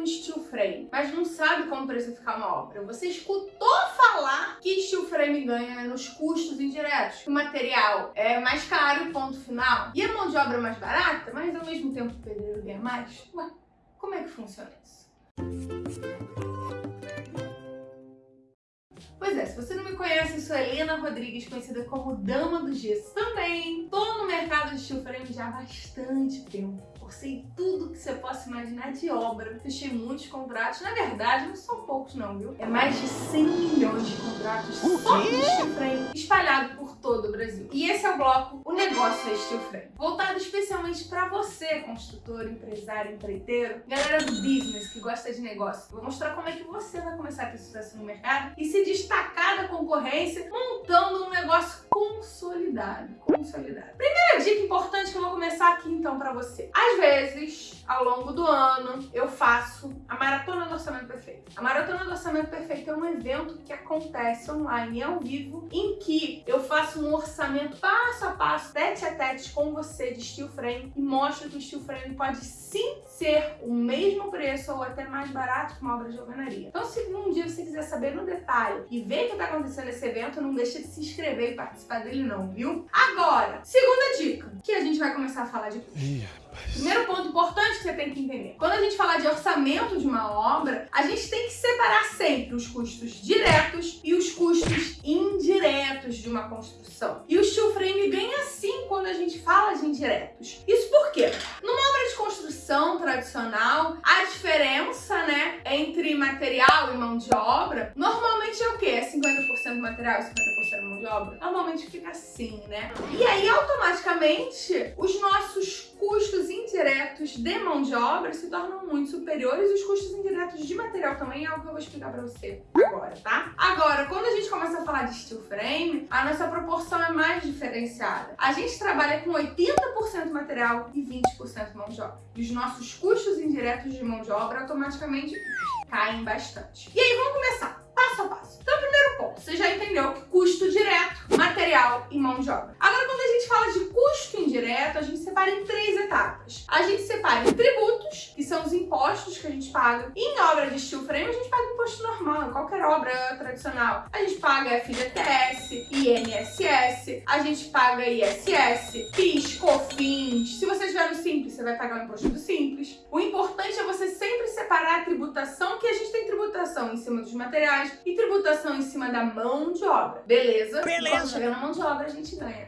com steel frame, mas não sabe como precificar uma obra. Você escutou falar que steel frame ganha nos custos indiretos, o material é mais caro, ponto final, e a mão de obra é mais barata, mas ao mesmo tempo o pedreiro ganha mais? Ué, como é que funciona isso? Pois é, se você não me conhece, eu sou Helena Rodrigues, conhecida como Dama do Gesso. Também tô no mercado de steel frame já há bastante tempo. Forcei tudo que você possa imaginar de obra. Fechei muitos contratos. Na verdade, não são poucos não, viu? É mais de 100 milhões de contratos só de steel frame, espalhado por todo o Brasil. E esse é o bloco O Negócio é Steel Frame. Voltado especialmente para você, construtor, empresário, empreiteiro, galera do business que gosta de negócio. Vou mostrar como é que você vai começar a ter sucesso no mercado e se destacar da concorrência montando um negócio consolidado. Consolidado. Primeira dica importante que eu vou começar aqui então para você. Às vezes, ao longo do ano, eu faço a Maratona do Orçamento Perfeito. A Maratona do Orçamento Perfeito é um evento que acontece online, ao vivo, em que eu faço um orçamento passo a passo, tete a tete com você de steel frame e mostro que o steel frame pode sim ser o mesmo preço ou até mais barato que uma obra de alvenaria. Então, se um dia você quiser saber no detalhe e ver o que está acontecendo nesse evento, não deixe de se inscrever e participar dele não, viu? Agora, segunda dica, que a gente vai começar a falar de Primeiro ponto importante que você tem que entender. Quando a gente fala de orçamento de uma obra, a gente tem que separar sempre os custos diretos e os custos indiretos de uma construção. E o steel frame ganha sim quando a gente fala de indiretos. Isso por quê? Numa obra de construção tradicional, a diferença, né, entre material e mão de obra, normalmente é o quê? É 50% material e 50% mão de obra? Normalmente fica assim, né? E aí, automaticamente, os nossos custos indiretos de mão de obra se tornam muito superiores e os custos indiretos de material também é algo que eu vou explicar pra você agora, tá? Agora, quando a gente começa a falar de steel frame, a nossa proporção é mais diferenciada. A gente trabalha com 80% material e 20% mão de obra. E os nossos custos indiretos de mão de obra automaticamente caem bastante. E aí, vamos começar passo a passo. Então, primeiro ponto, você já entendeu que custo direto, material e mão de obra. Agora, quando a gente fala de indireto, a gente separa em três etapas. A gente separa em tributos, que são os impostos que a gente paga. Em obra de steel frame, a gente paga imposto normal, qualquer obra tradicional. A gente paga FGTS, INSS, a gente paga ISS, PIS, COFINS. Se você estiver no Simples, você vai pagar o imposto do Simples. O importante é você sempre separar a tributação, que a gente tem tributação em cima dos materiais e tributação em cima da mão de obra. Beleza? Beleza. Quando chegar na mão de obra, a gente ganha.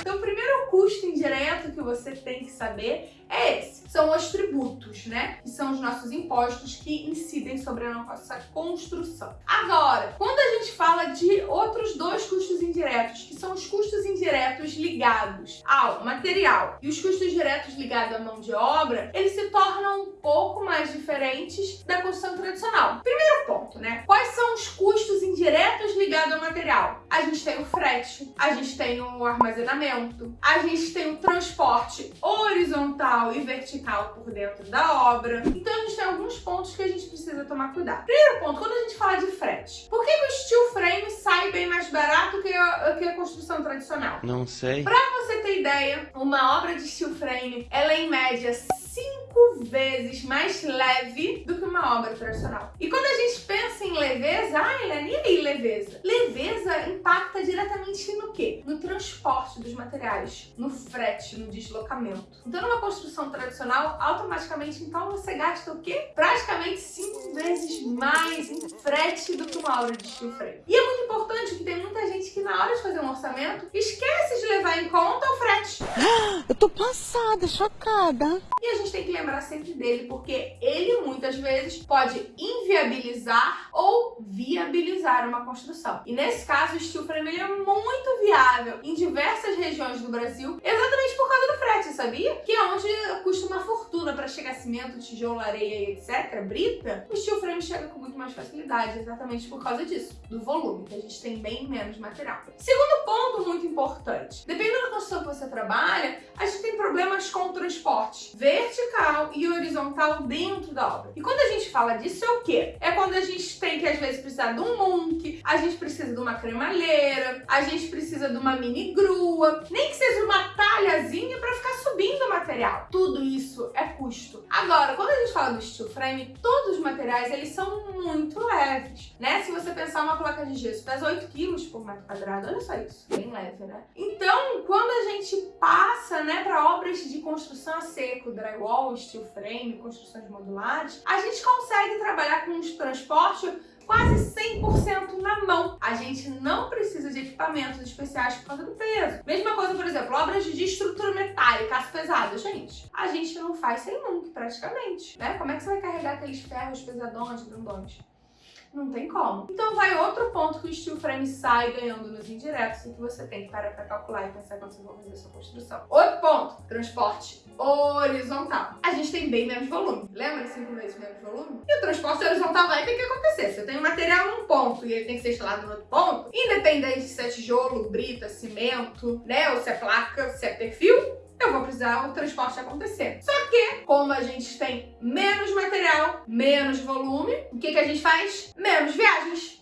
Então, o primeiro custo indireto que você tem que saber é esse. São os tributos, né? Que são os nossos impostos que incidem sobre a nossa construção. Agora, quando a gente fala de outros dois custos indiretos, que são os custos indiretos ligados ao material e os custos diretos ligados à mão de obra, eles se tornam um pouco mais diferentes da construção tradicional. Primeiro ponto, né? Quais são os custos indiretos ligados ao material? A gente tem o frete, a gente tem o armazenamento, a gente tem o transporte horizontal e vertical por dentro da obra. Então a gente tem alguns pontos que a gente precisa tomar cuidado. Primeiro ponto, quando a gente fala de frete, por que o steel frame sai bem mais barato que a, que a construção tradicional? Não sei. Pra você ter ideia, uma obra de steel frame, ela é em média cinco vezes mais leve do que uma obra tradicional. E quando a gente pensa em leveza, ah, Helene, e aí leveza? Leveza impacta diretamente no quê? No transporte dos materiais, no frete, no deslocamento. Então, numa construção tradicional, automaticamente, então, você gasta o quê? Praticamente cinco vezes mais em frete do que uma obra de steel frame. E é muito importante que tem muita gente que na hora de fazer um orçamento, esquece de levar em conta o frete. Eu tô passada, chocada. E a gente tem que lembrar sempre dele, porque ele muitas vezes pode inviabilizar ou viabilizar uma construção. E nesse caso, o steel frame é muito viável em diversas regiões do Brasil, exatamente por causa do frete, sabia? Que é onde custa uma fortuna para chegar cimento, tijolo, areia etc, brita, o steel frame chega com muito mais facilidade, exatamente por causa disso, do volume, que a gente tem bem menos material. Segundo ponto muito importante. Dependendo da construção que você trabalha, a gente tem problemas com o transporte vertical e horizontal dentro da obra. E quando a gente fala disso, é o quê? É quando a gente tem que, às vezes, precisar de um munk, a gente precisa de uma cremalheira, a gente precisa de uma mini grua, nem que seja uma talhazinha para ficar subindo o material. Tudo isso é custo. Agora, quando a gente fala do steel frame, todos os materiais, eles são muito leves, né? Se você pensar uma placa de gesso pesa 8 kg por metro quadrado, olha só isso, bem leve, né? Então, quando a gente passa, né, para obras de construção a seco, drywall, steel frame, construções modulares, a gente consegue trabalhar com os transportes quase 100% na mão. A gente não precisa de equipamentos especiais por causa do peso. Mesma coisa, por exemplo, obras de estrutura metálica, aço pesado. Gente, a gente não faz sem nunca, praticamente, né? Como é que você vai carregar aqueles ferros pesadões, grandões? Não tem como. Então vai outro ponto que o steel frame sai ganhando nos indiretos e que você tem que parar para calcular e pensar quando você for fazer a sua construção. Outro ponto, transporte horizontal. A gente tem bem menos volume. Lembra 5 vezes menos volume? E o transporte horizontal vai ter que acontecer. Se eu tenho material num ponto e ele tem que ser instalado no outro ponto, independente se é tijolo, brita, cimento, né, ou se é placa, se é perfil, eu vou precisar o transporte acontecer. Só que, como a gente tem menos material, menos volume, o que, que a gente faz? Menos viagens.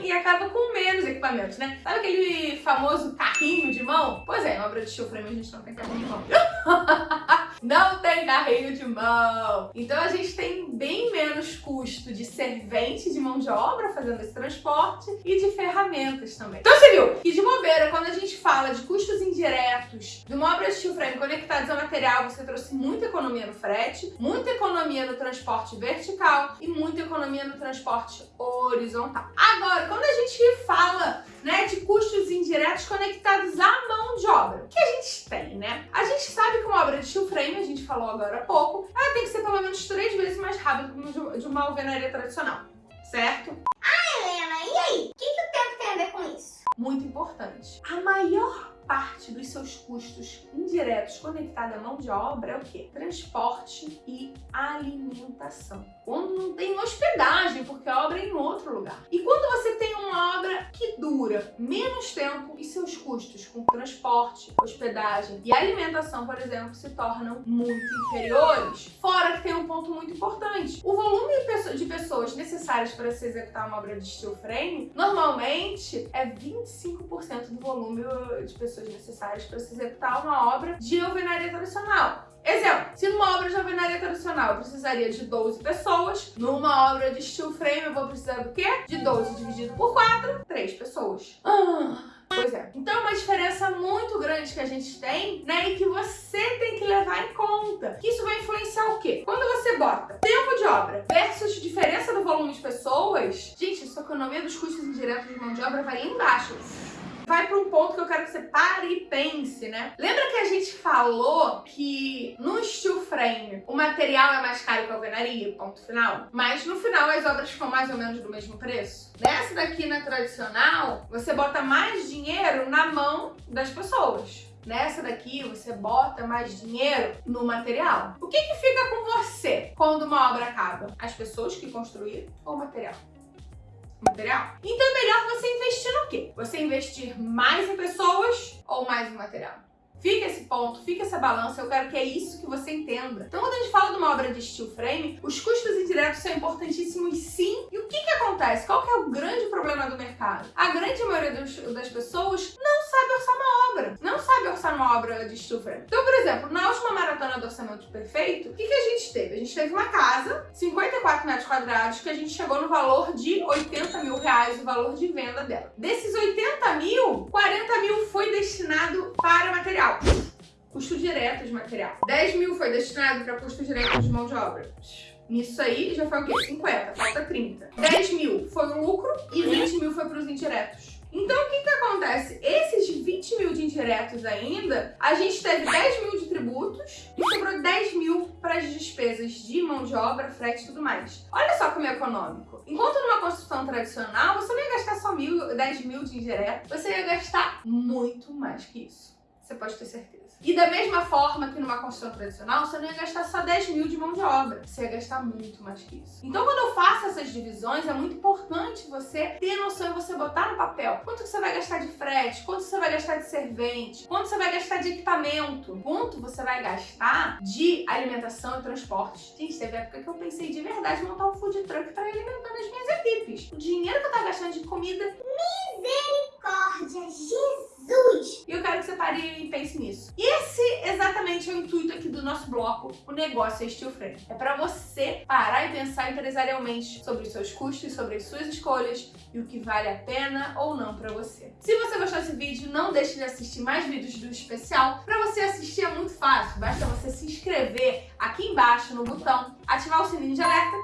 E acaba com menos equipamentos, né? Sabe aquele famoso carrinho de mão? Pois é, em obra de steel frame a gente não tem carrinho de mão. não tem carrinho de mão. Então a gente tem bem menos custo de servente de mão de obra fazendo esse transporte e de ferramentas também. Então você viu que de bobeira, quando a gente fala de custos indiretos de uma obra de steel frame conectados ao material, você trouxe muita economia no frete, muita economia no transporte vertical e muita economia no transporte horizontal. Agora, quando a gente fala né, de custos indiretos conectados à mão de obra, o que a gente tem, né? A gente sabe que uma obra de steel frame, a gente falou agora há pouco, ela tem que ser pelo menos três vezes mais rápida de uma alvenaria tradicional, certo? Ah, Helena, e aí? O que, que o tempo tem a ver com isso? Muito importante. A maior parte dos seus custos indiretos conectados à mão de obra é o quê? Transporte e alimentação. Quando não tem hospedagem, porque a obra é em outro lugar. E quando você tem uma obra que dura menos tempo e seus custos com transporte, hospedagem e alimentação, por exemplo, se tornam muito inferiores. Fora que tem um ponto muito importante. O volume de pessoas necessárias para se executar uma obra de steel frame, normalmente é 25% do volume de pessoas pessoas necessárias para se executar uma obra de alvenaria tradicional. Exemplo, se numa obra de alvenaria tradicional eu precisaria de 12 pessoas, numa obra de steel frame eu vou precisar do quê? De 12 dividido por 4, 3 pessoas. Ah, pois é. Então é uma diferença muito grande que a gente tem, né? E que você tem que levar em conta. Que isso vai influenciar o quê? Quando você bota tempo de obra versus diferença do volume de pessoas, gente, a sua economia dos custos indiretos de mão de obra vai embaixo vai para um ponto que eu quero que você pare e pense, né? Lembra que a gente falou que no steel frame o material é mais caro que a alvenaria, ponto final? Mas no final as obras ficam mais ou menos do mesmo preço? Nessa daqui na tradicional, você bota mais dinheiro na mão das pessoas. Nessa daqui, você bota mais dinheiro no material. O que, que fica com você quando uma obra acaba? As pessoas que construíram ou o material? Material. Então é melhor você investir no quê? Você investir mais em pessoas ou mais em material? Fica esse ponto, fica essa balança, eu quero que é isso que você entenda. Então quando a gente fala de uma obra de steel frame, os custos indiretos são importantíssimos sim. E o que que acontece? Qual que é o grande problema do mercado? A grande maioria dos, das pessoas não sabe orçar uma obra, não sabe orçar uma obra de steel frame. Então, por exemplo, na última maratona do orçamento perfeito, o que que a gente teve? A gente teve uma casa, 54 metros quadrados, que a gente chegou no valor de 80 mil reais, o valor de venda dela. Desses 80 mil, 40 mil foi destinado para material. Custo direto de material. 10 mil foi destinado para custo direto de mão de obra. Nisso aí já foi o quê? 50, falta 30. 10 mil foi o lucro e 20 mil foi para os indiretos. Então, o que que acontece? Esses 20 mil de indiretos ainda, a gente teve 10 mil de tributos e sobrou 10 mil para as despesas de mão de obra, frete e tudo mais. Olha só como é econômico. Enquanto numa construção tradicional, você não ia gastar só mil, 10 mil de indireto, você ia gastar muito mais que isso você pode ter certeza. E da mesma forma que numa construção tradicional, você não ia gastar só 10 mil de mão de obra, você ia gastar muito mais que isso. Então quando eu faço essas divisões, é muito importante você ter noção e você botar no papel quanto você vai gastar de frete, quanto você vai gastar de servente, quanto você vai gastar de equipamento, quanto você vai gastar de alimentação e transporte. Gente, teve época que eu pensei de verdade em montar um food truck para alimentar as minhas equipes. O dinheiro que eu tava gastando de comida... Misericórdia, Jesus! E eu quero que você pare e pense nisso. E esse exatamente é o intuito aqui do nosso bloco, o negócio é steel frame. É para você parar e pensar empresarialmente sobre os seus custos, sobre as suas escolhas e o que vale a pena ou não para você. Se você gostou desse vídeo, não deixe de assistir mais vídeos do especial. Para você assistir é muito fácil, basta você se inscrever aqui embaixo no botão, ativar o sininho de alerta,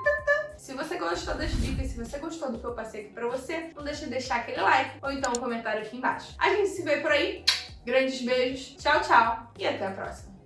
se você gostou das dicas, se você gostou do que eu passei aqui pra você, não deixe de deixar aquele like ou então um comentário aqui embaixo. A gente se vê por aí. Grandes beijos, tchau, tchau e até a próxima.